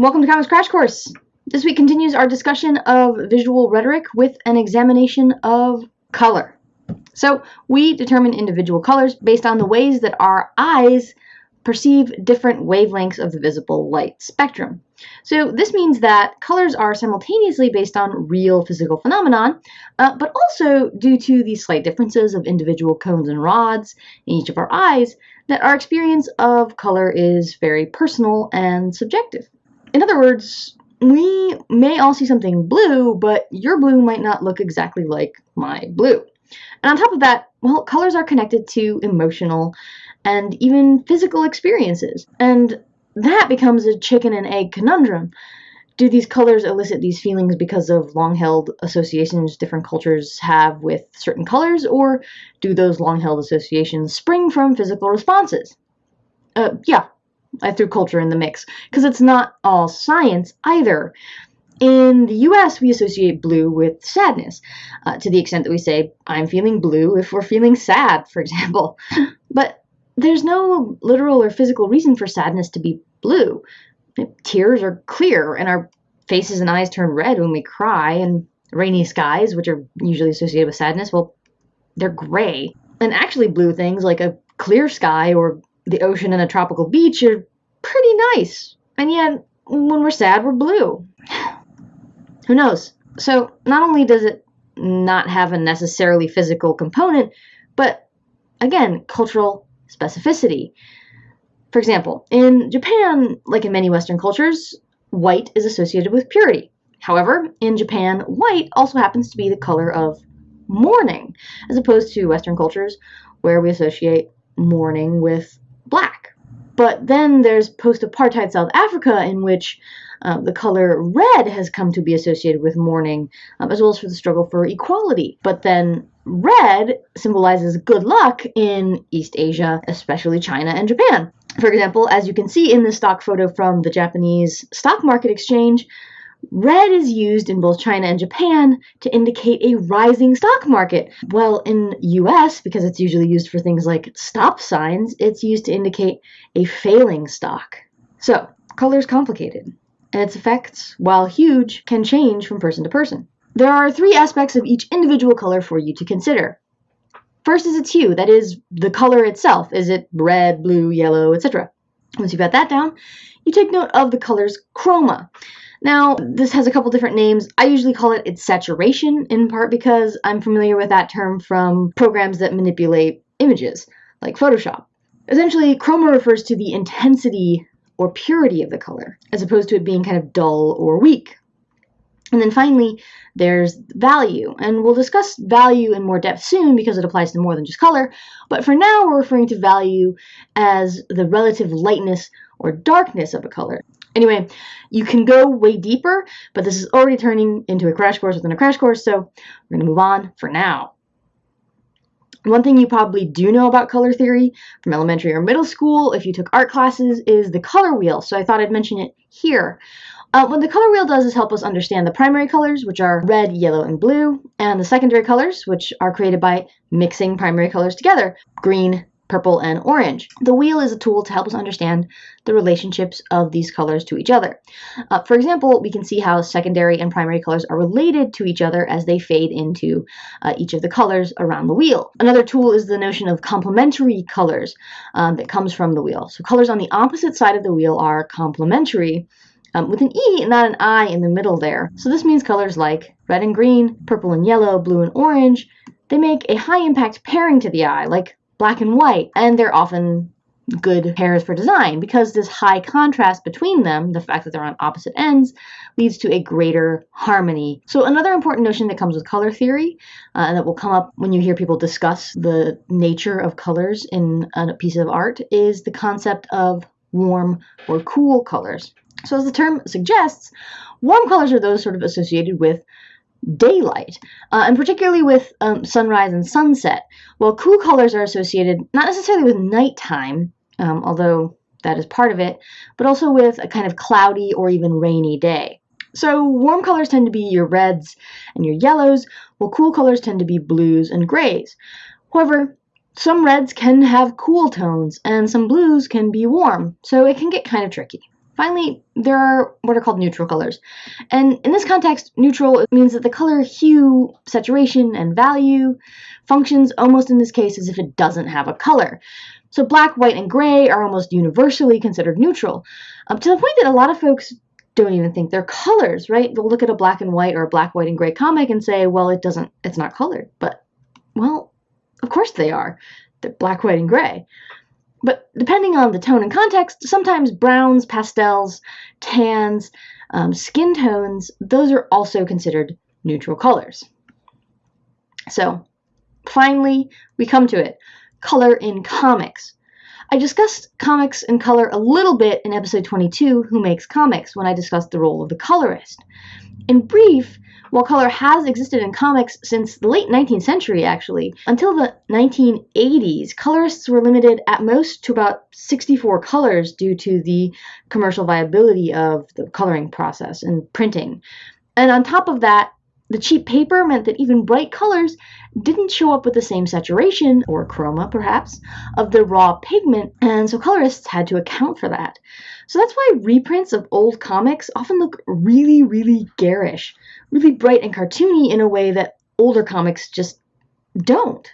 Welcome to Comics Crash Course. This week continues our discussion of visual rhetoric with an examination of color. So, we determine individual colors based on the ways that our eyes perceive different wavelengths of the visible light spectrum. So this means that colors are simultaneously based on real physical phenomenon, uh, but also due to the slight differences of individual cones and rods in each of our eyes, that our experience of color is very personal and subjective. In other words, we may all see something blue, but your blue might not look exactly like my blue. And on top of that, well, colors are connected to emotional and even physical experiences. And that becomes a chicken and egg conundrum. Do these colors elicit these feelings because of long held associations different cultures have with certain colors, or do those long held associations spring from physical responses? Uh, yeah, I threw culture in the mix because it's not all science either. In the US, we associate blue with sadness uh, to the extent that we say, I'm feeling blue if we're feeling sad, for example. But there's no literal or physical reason for sadness to be blue. Tears are clear, and our faces and eyes turn red when we cry, and rainy skies, which are usually associated with sadness, well, they're gray. And actually, blue things like a clear sky or the ocean and a tropical beach are pretty nice. And yet, when we're sad, we're blue. Who knows? So, not only does it not have a necessarily physical component, but again, cultural specificity. For example, in Japan, like in many Western cultures, white is associated with purity. However, in Japan, white also happens to be the color of mourning, as opposed to Western cultures where we associate mourning with black. But then there's post apartheid South Africa, in which uh, the color red has come to be associated with mourning, um, as well as for the struggle for equality. But then red symbolizes good luck in East Asia, especially China and Japan. For example, as you can see in this stock photo from the Japanese stock market exchange, red is used in both China and Japan to indicate a rising stock market. Well, in US, because it's usually used for things like stop signs, it's used to indicate a failing stock. So, color is complicated and its effects, while huge, can change from person to person. There are three aspects of each individual color for you to consider. First is its hue, that is, the color itself. Is it red, blue, yellow, etc.? Once you've got that down, you take note of the color's chroma. Now, this has a couple different names. I usually call it its saturation, in part because I'm familiar with that term from programs that manipulate images, like Photoshop. Essentially, chroma refers to the intensity or purity of the color, as opposed to it being kind of dull or weak. And then finally, there's value. And we'll discuss value in more depth soon because it applies to more than just color. But for now, we're referring to value as the relative lightness or darkness of a color. Anyway, you can go way deeper, but this is already turning into a crash course within a crash course, so we're going to move on for now. One thing you probably do know about color theory from elementary or middle school, if you took art classes, is the color wheel. So I thought I'd mention it here. Uh, what the color wheel does is help us understand the primary colors, which are red, yellow, and blue, and the secondary colors, which are created by mixing primary colors together, green, purple, and orange. The wheel is a tool to help us understand the relationships of these colors to each other. Uh, for example, we can see how secondary and primary colors are related to each other as they fade into uh, each of the colors around the wheel. Another tool is the notion of complementary colors um, that comes from the wheel. So colors on the opposite side of the wheel are complementary, um, with an E and not an I in the middle there. So this means colors like red and green, purple and yellow, blue and orange, they make a high impact pairing to the eye, like black and white, and they're often good pairs for design because this high contrast between them, the fact that they're on opposite ends, leads to a greater harmony. So, another important notion that comes with color theory, uh, and that will come up when you hear people discuss the nature of colors in a piece of art, is the concept of warm or cool colors. So, as the term suggests, warm colors are those sort of associated with daylight, uh, and particularly with um, sunrise and sunset, while cool colors are associated not necessarily with nighttime, um, although that is part of it, but also with a kind of cloudy or even rainy day. So warm colors tend to be your reds and your yellows, while cool colors tend to be blues and grays. However, some reds can have cool tones and some blues can be warm, so it can get kind of tricky. Finally, there are what are called neutral colors. And in this context, neutral means that the color hue, saturation, and value functions almost in this case as if it doesn't have a color. So black, white, and gray are almost universally considered neutral, to the point that a lot of folks don't even think they're colors, right? They'll look at a black and white or a black, white, and gray comic and say, well, it doesn't, it's not colored. But, well, of course they are. They're black, white, and gray. But depending on the tone and context, sometimes browns, pastels, tans, um, skin tones, those are also considered neutral colors. So finally, we come to it. Color in comics. I discussed comics and color a little bit in episode 22, Who Makes Comics, when I discussed the role of the colorist. In brief, while color has existed in comics since the late 19th century, actually, until the 1980s, colorists were limited at most to about 64 colors due to the commercial viability of the coloring process and printing. And on top of that, the cheap paper meant that even bright colors didn't show up with the same saturation, or chroma perhaps, of the raw pigment, and so colorists had to account for that. So that's why reprints of old comics often look really, really garish, really bright and cartoony in a way that older comics just don't.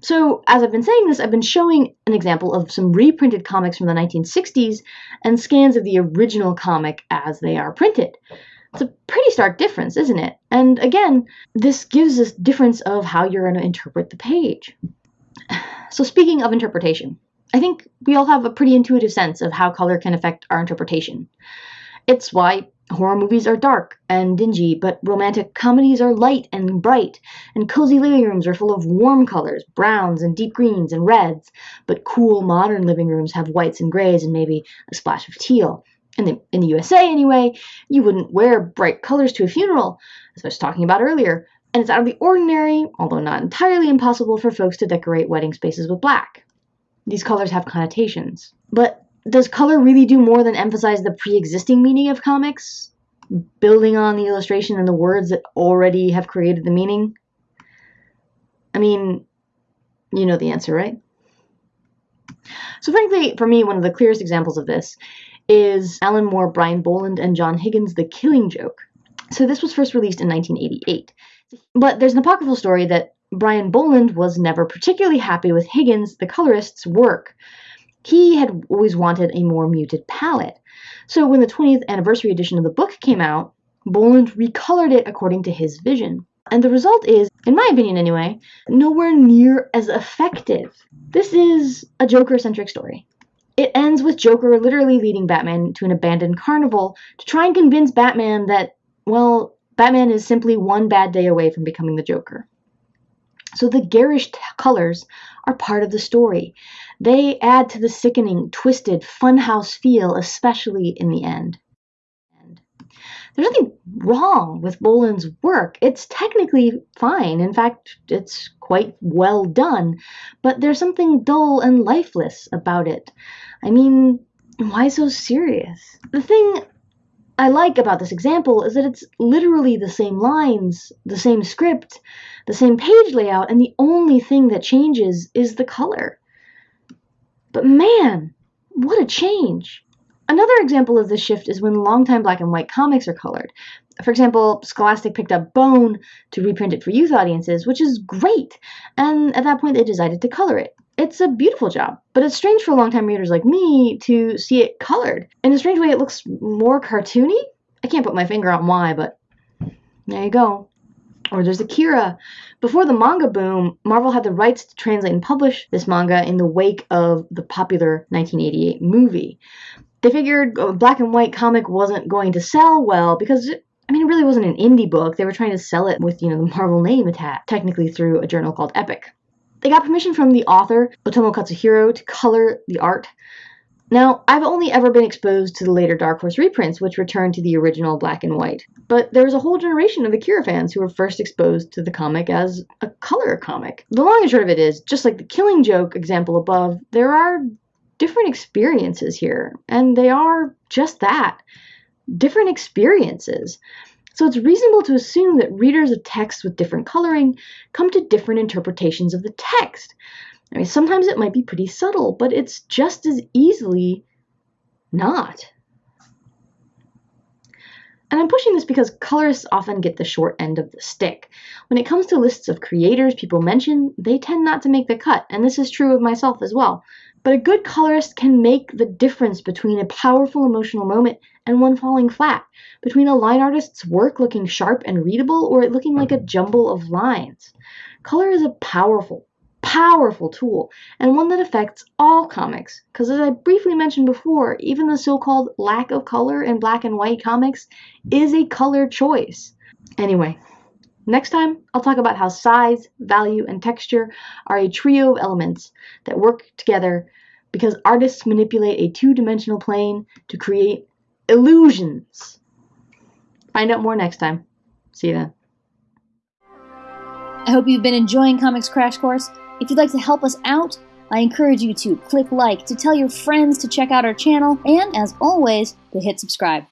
So, as I've been saying this, I've been showing an example of some reprinted comics from the 1960s and scans of the original comic as they are printed. It's a pretty stark difference, isn't it? And again, this gives us difference of how you're going to interpret the page. So, speaking of interpretation, I think we all have a pretty intuitive sense of how color can affect our interpretation. It's why horror movies are dark and dingy, but romantic comedies are light and bright, and cozy living rooms are full of warm colors, browns and deep greens and reds, but cool modern living rooms have whites and grays and maybe a splash of teal. In the, in the USA, anyway, you wouldn't wear bright colors to a funeral, as I was talking about earlier, and it's out of the ordinary, although not entirely impossible, for folks to decorate wedding spaces with black. These colors have connotations. But does color really do more than emphasize the pre existing meaning of comics, building on the illustration and the words that already have created the meaning? I mean, you know the answer, right? So, frankly, for me, one of the clearest examples of this is Alan Moore, Brian Bolland, and John Higgins' The Killing Joke. So, this was first released in 1988. But there's an apocryphal story that Brian Bolland was never particularly happy with Higgins, the colorist's work. He had always wanted a more muted palette. So when the 20th anniversary edition of the book came out, Bolland recolored it according to his vision. And the result is, in my opinion anyway, nowhere near as effective. This is a Joker centric story. It ends with Joker literally leading Batman to an abandoned carnival to try and convince Batman that, well, Batman is simply one bad day away from becoming the Joker. So the garish colors are part of the story. They add to the sickening, twisted, funhouse feel, especially in the end. There's nothing wrong with Bolland's work. It's technically fine. In fact, it's quite well done. But there's something dull and lifeless about it. I mean, why so serious? The thing I like about this example is that it's literally the same lines, the same script, the same page layout, and the only thing that changes is the color. But man, what a change! Another example of this shift is when longtime black and white comics are colored. For example, Scholastic picked up Bone to reprint it for youth audiences, which is great, and at that point they decided to color it. It's a beautiful job, but it's strange for longtime readers like me to see it colored. In a strange way, it looks more cartoony. I can't put my finger on why, but there you go. Or there's Akira. Before the manga boom, Marvel had the rights to translate and publish this manga in the wake of the popular 1988 movie. They figured a black and white comic wasn't going to sell well because it, I mean, it really wasn't an indie book. They were trying to sell it with, you know, the Marvel name attached, technically through a journal called Epic. They got permission from the author, Otomo Katsuhiro, to color the art. Now, I've only ever been exposed to the later Dark Horse reprints, which returned to the original black and white. But there was a whole generation of Akira fans who were first exposed to the comic as a color comic. The long and short of it is, just like the Killing Joke example above, there are different experiences here, and they are just that different experiences. So it's reasonable to assume that readers of texts with different coloring come to different interpretations of the text. I mean, sometimes it might be pretty subtle, but it's just as easily not. And I'm pushing this because colorists often get the short end of the stick. When it comes to lists of creators people mention, they tend not to make the cut, and this is true of myself as well. But a good colorist can make the difference between a powerful emotional moment and one falling flat, between a line artist's work looking sharp and readable or it looking like a mm-hmm. jumble of lines. Color is a powerful, powerful tool and one that affects all comics because as I briefly mentioned before, even the so-called lack of color in black and white comics is a color choice. Anyway, next time I'll talk about how size, value, and texture are a trio of elements that work together because artists manipulate a two-dimensional plane to create illusions. Find out more next time. See you then. I hope you've been enjoying Comics Crash Course. If you'd like to help us out, I encourage you to click like, to tell your friends to check out our channel, and as always, to hit subscribe.